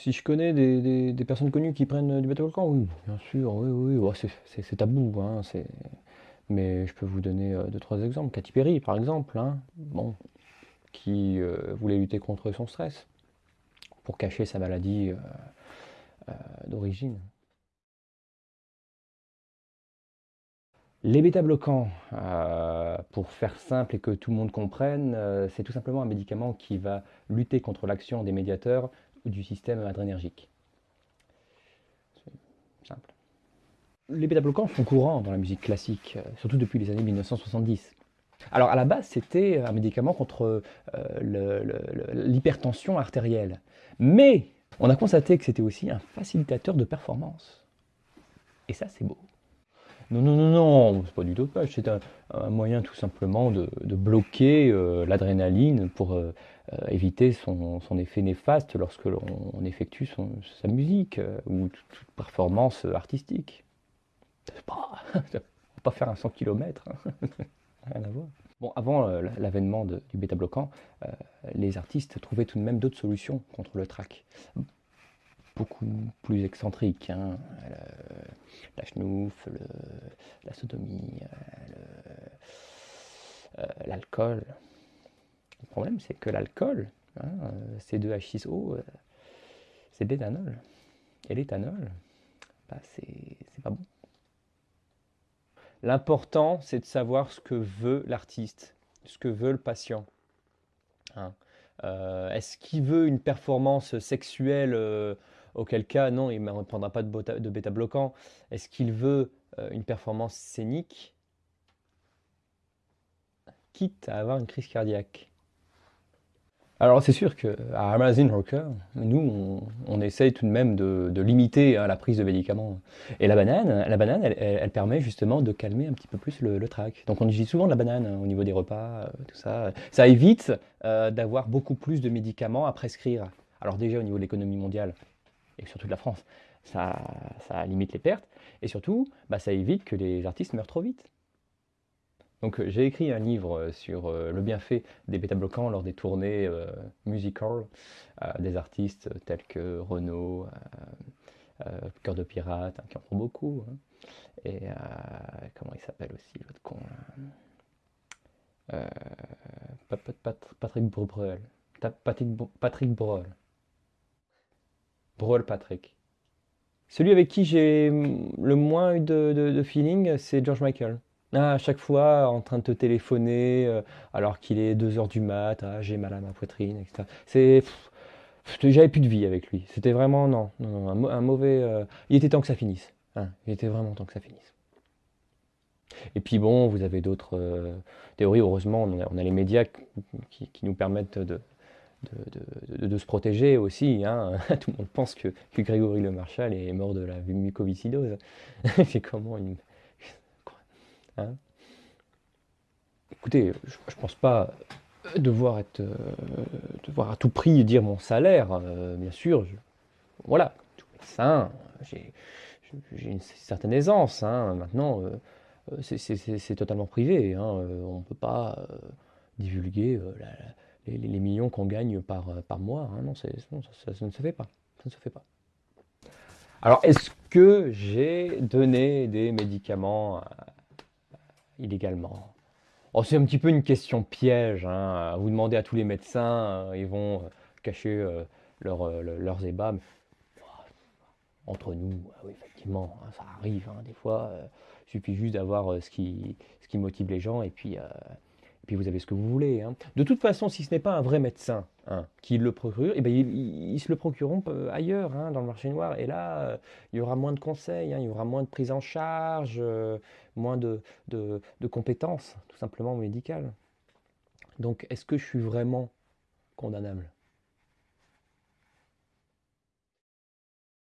si je connais des, personnes connues qui prennent du bêta-bloquant, oui, bien sûr, oui, oui, oui. c'est tabou, hein, mais je peux vous donner euh, deux, trois exemples. Katy Perry, par exemple, hein, bon, qui euh, voulait lutter contre son stress pour cacher sa maladie euh, d'origine. Les bêta-bloquants, pour faire simple et que tout le monde comprenne, c'est tout simplement un médicament qui va lutter contre l'action des médiateurs du système adrénergique. Simple. Les bêta-bloquants sont courants dans la musique classique, euh, surtout depuis les années 1970. Alors à la base, c'était un médicament contre euh, l'hypertension artérielle. Mais on a constaté que c'était aussi un facilitateur de performance. Et ça, c'est beau. Non, non, non, non, c'est pas du dopage, c'est un, moyen tout simplement de, bloquer euh, l'adrénaline pour euh, euh, éviter son, effet néfaste lorsque l'on effectue sa musique ou toute, performance artistique. C'est pas, pas faire un 100 km, hein. rien à voir. Bon, avant l'avènement du bêta-bloquant, les artistes trouvaient tout de même d'autres solutions contre le trac beaucoup plus excentrique. Hein. La schnouf, la sodomie, euh, l'alcool. Le, problème, c'est que l'alcool, hein, C2H6O, euh, c'est de l'éthanol. Et l'éthanol, bah, c'est pas bon. L'important, c'est de savoir ce que veut l'artiste, ce que veut le patient. Hein. Euh, est-ce qu'il veut une performance sexuelle Auquel cas, non, il ne prendra pas de, bêta-bloquant. Est-ce qu'il veut euh, une performance scénique Quitte à avoir une crise cardiaque? Alors c'est sûr qu'à Amazon Rocker, nous, on, essaye tout de même de, limiter la prise de médicaments. Et la banane, la banane elle, permet justement de calmer un petit peu plus le, trac. Donc on utilise souvent de la banane hein, au niveau des repas, euh, tout ça. Ça évite euh, d'avoir beaucoup plus de médicaments à prescrire. Alors déjà au niveau de l'économie mondiale, et surtout de la France, ça, limite les pertes, et surtout, bah, ça évite que les artistes meurent trop vite. Donc euh, j'ai écrit un livre euh, sur euh, le bienfait des bêta-bloquants lors des tournées musicales des artistes tels que Renaud, Cœur de Pirate, hein, qui en font beaucoup, hein. et comment il s'appelle aussi, l'autre con Patrick Bruel. Patrick, Patrick Brol Patrick. Celui avec qui j'ai le moins eu de, feeling, c'est George Michael. Ah, à chaque fois, en train de te téléphoner, euh, alors qu'il est 2h du mat, ah, j'ai mal à ma poitrine, etc. C'est... J'avais plus de vie avec lui. C'était vraiment, non, non, un, mauvais... Euh, il était temps que ça finisse. Hein. il était vraiment temps que ça finisse. Et puis bon, vous avez d'autres euh, théories. Heureusement, on a, les médias qui nous permettent de, de, se protéger aussi. Hein. Tout le monde pense que, Grégory Le Marchal est mort de la mucoviscidose. C'est comment une... Hein Écoutez, je ne pense pas devoir, être, euh, devoir à tout prix dire mon salaire. Euh, bien sûr, voilà, tout médecin, j'ai une certaine aisance. Hein. Maintenant, euh, c'est totalement privé. On ne peut pas divulguer les, millions qu'on gagne par, euh, par mois. Hein. non, ça, ne se fait pas. Ça ne se fait pas. Alors, est-ce que j'ai donné des médicaments euh, illégalement? Oh, C'est un petit peu une question piège. Hein. Vous demandez à tous les médecins, euh, ils vont cacher leurs ébats. entre nous, ah oui, effectivement, hein, ça arrive des fois. il suffit juste d'avoir ce, qui, ce qui motive les gens et puis vous avez ce que vous voulez. Hein. De toute façon, si ce n'est pas un vrai médecin hein, qui le procure, eh ben, ils, se le procureront euh, ailleurs, hein, dans le marché noir. Et là, euh, il y aura moins de conseils, il y aura moins de prise en charge, euh, moins de, de, compétences, tout simplement médicales. Donc, est-ce que je suis vraiment condamnable?